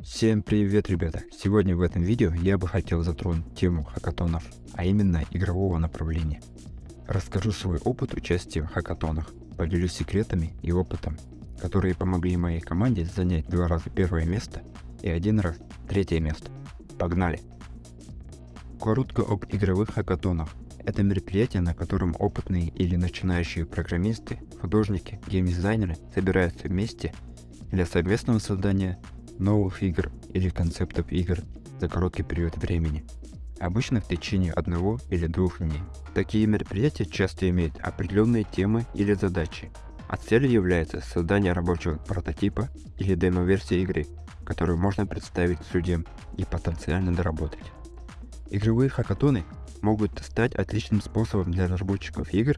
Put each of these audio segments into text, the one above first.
Всем привет, ребята! Сегодня в этом видео я бы хотел затронуть тему хакатонов, а именно игрового направления. Расскажу свой опыт участия в хакатонах, поделюсь секретами и опытом, которые помогли моей команде занять два раза первое место и один раз третье место. Погнали! Коротко об игровых хакатонах. Это мероприятие, на котором опытные или начинающие программисты, художники, геймдизайнеры собираются вместе для совместного создания новых игр или концептов игр за короткий период времени, обычно в течение одного или двух дней. Такие мероприятия часто имеют определенные темы или задачи, а целью является создание рабочего прототипа или демо-версии игры, которую можно представить судьям и потенциально доработать. Игровые хакатоны могут стать отличным способом для разработчиков игр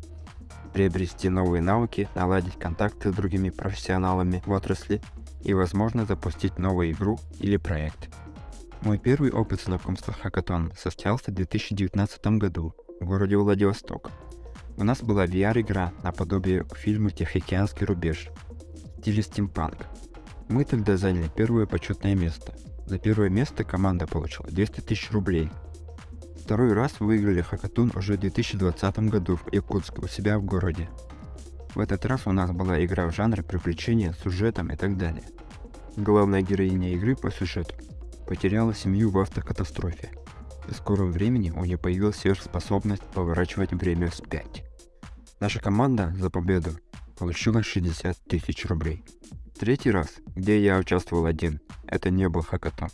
приобрести новые навыки, наладить контакты с другими профессионалами в отрасли и, возможно, запустить новую игру или проект. Мой первый опыт знакомства с Хакатон состоялся в 2019 году в городе Владивосток. У нас была VR-игра наподобие фильма «Тихоокеанский рубеж» в стиле стимпанк. Мы тогда заняли первое почетное место. За первое место команда получила 200 тысяч рублей. Второй раз выиграли Хакатун уже в 2020 году в Якутске у себя в городе. В этот раз у нас была игра в жанре приключения, сюжетом и так далее. Главная героиня игры по сюжету потеряла семью в автокатастрофе. В скором времени у нее появилась сверхспособность поворачивать время вспять. Наша команда за победу получила 60 тысяч рублей. Третий раз, где я участвовал один, это не был хакатон,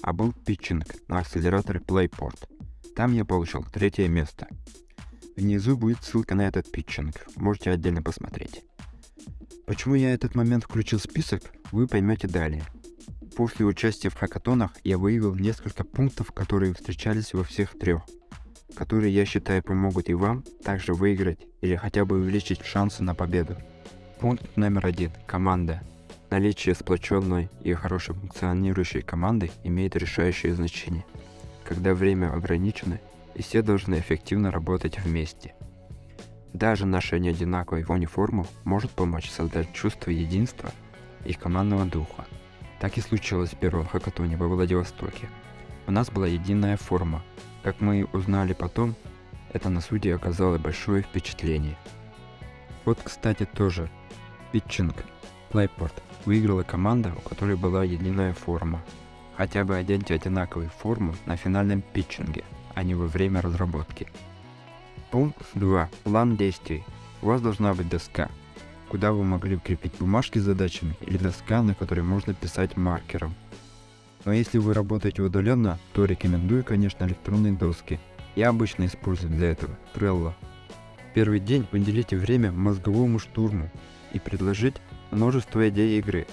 а был питчинг на акселераторе Playport. Там я получил третье место. Внизу будет ссылка на этот питчинг, можете отдельно посмотреть. Почему я этот момент включил в список, вы поймете далее. После участия в хакатонах я выявил несколько пунктов, которые встречались во всех трех, которые я считаю помогут и вам также выиграть или хотя бы увеличить шансы на победу. Пункт номер один. Команда. Наличие сплоченной и хорошо функционирующей команды имеет решающее значение. Когда время ограничено, и все должны эффективно работать вместе. Даже ношение одинаковой униформы может помочь создать чувство единства и командного духа. Так и случилось в первом хакатоне во Владивостоке. У нас была единая форма. Как мы узнали потом, это на суде оказало большое впечатление. Вот, кстати, тоже. Питчинг. Плейпорт выиграла команда, у которой была единая форма. Хотя бы оденьте одинаковую форму на финальном питчинге – а не во время разработки. Пункт 2. План действий. У вас должна быть доска, куда вы могли укрепить бумажки с задачами или доска, на которой можно писать маркером. Но если вы работаете удаленно, то рекомендую, конечно, электронные доски. Я обычно использую для этого Trello. Первый день уделите время мозговому штурму и предложить множество идей игры.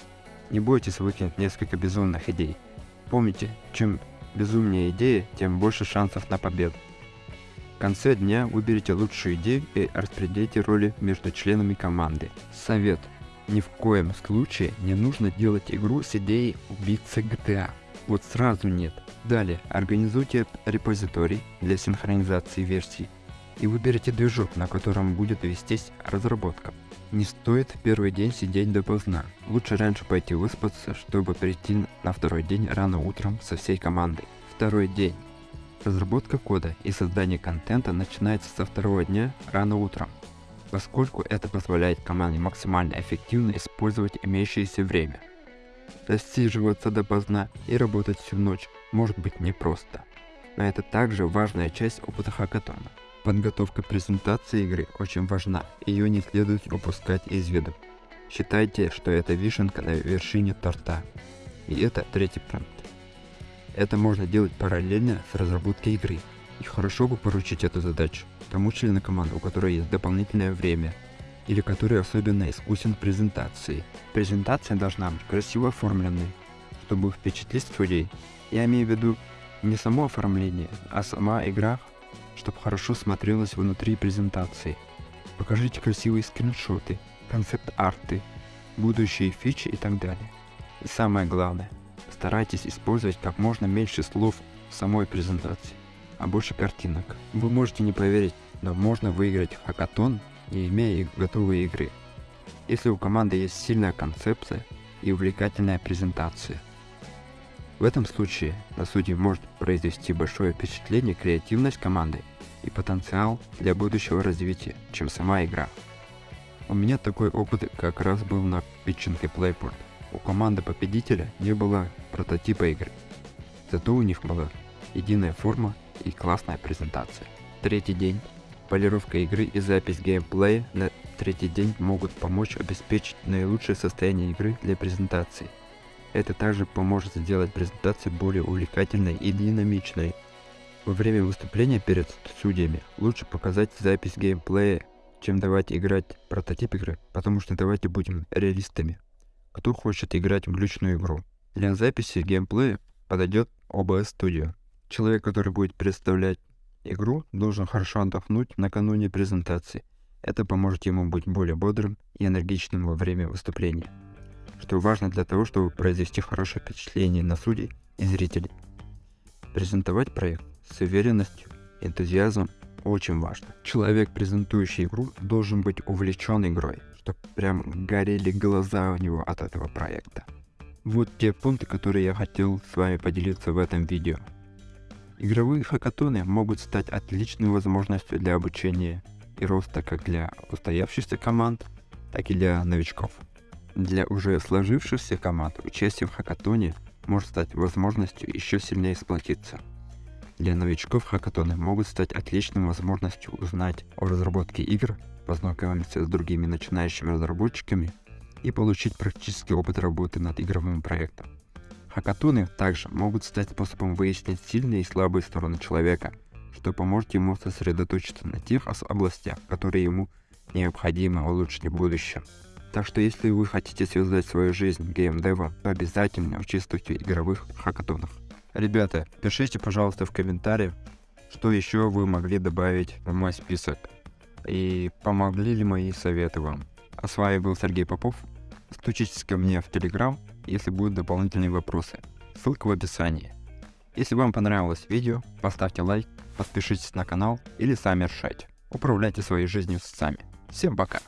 Не бойтесь выкинуть несколько безумных идей. Помните, чем безумнее идеи, тем больше шансов на победу. В конце дня выберите лучшую идею и распределите роли между членами команды. Совет. Ни в коем случае не нужно делать игру с идеей убийцы GTA. Вот сразу нет. Далее, организуйте репозиторий для синхронизации версий и выберите движок, на котором будет вестись разработка. Не стоит в первый день сидеть допоздна. Лучше раньше пойти выспаться, чтобы прийти на второй день рано утром со всей командой. Второй день. Разработка кода и создание контента начинается со второго дня рано утром, поскольку это позволяет команде максимально эффективно использовать имеющееся время. Достиживаться допоздна и работать всю ночь может быть непросто, но это также важная часть опыта хакатона. Подготовка презентации игры очень важна, ее не следует упускать из виду. Считайте, что это вишенка на вершине торта. И это третий пункт. Это можно делать параллельно с разработкой игры. И хорошо бы поручить эту задачу тому члену команды, у которой есть дополнительное время, или который особенно искусен в презентации. Презентация должна быть красиво оформленной, чтобы впечатлить людей. Я имею в виду не само оформление, а сама игра чтобы хорошо смотрелось внутри презентации. Покажите красивые скриншоты, концепт-арты, будущие фичи и так далее. И самое главное, старайтесь использовать как можно меньше слов в самой презентации, а больше картинок. Вы можете не поверить, но можно выиграть хакатон, не имея готовой игры. Если у команды есть сильная концепция и увлекательная презентация. В этом случае на судьи может произвести большое впечатление креативность команды и потенциал для будущего развития, чем сама игра. У меня такой опыт как раз был на питчинге Playport. У команды победителя не было прототипа игры, зато у них была единая форма и классная презентация. Третий день. Полировка игры и запись геймплея на третий день могут помочь обеспечить наилучшее состояние игры для презентации. Это также поможет сделать презентацию более увлекательной и динамичной. Во время выступления перед судьями лучше показать запись геймплея, чем давать играть прототип игры, потому что давайте будем реалистами. Кто хочет играть в глючную игру? Для записи геймплея подойдет OBS Studio. Человек, который будет представлять игру, должен хорошо отдохнуть накануне презентации. Это поможет ему быть более бодрым и энергичным во время выступления, что важно для того, чтобы произвести хорошее впечатление на судей и зрителей. Презентовать проект с уверенностью, энтузиазмом очень важно. Человек, презентующий игру, должен быть увлечен игрой, чтобы прям горели глаза у него от этого проекта. Вот те пункты, которые я хотел с вами поделиться в этом видео. Игровые хакатоны могут стать отличной возможностью для обучения и роста как для устоявшихся команд, так и для новичков. Для уже сложившихся команд участие в хакатоне может стать возможностью еще сильнее сплотиться. Для новичков хакатоны могут стать отличной возможностью узнать о разработке игр, познакомиться с другими начинающими разработчиками и получить практический опыт работы над игровым проектом. Хакатоны также могут стать способом выяснить сильные и слабые стороны человека, что поможет ему сосредоточиться на тех областях, которые ему необходимо улучшить в будущем. Так что если вы хотите связать свою жизнь геймдевом, то обязательно участвуйте в игровых хакатонах. Ребята, пишите, пожалуйста, в комментариях, что еще вы могли добавить в мой список. И помогли ли мои советы вам. А с вами был Сергей Попов. Стучитесь ко мне в Телеграм, если будут дополнительные вопросы. Ссылка в описании. Если вам понравилось видео, поставьте лайк, подпишитесь на канал или сами решайте. Управляйте своей жизнью сами. Всем пока!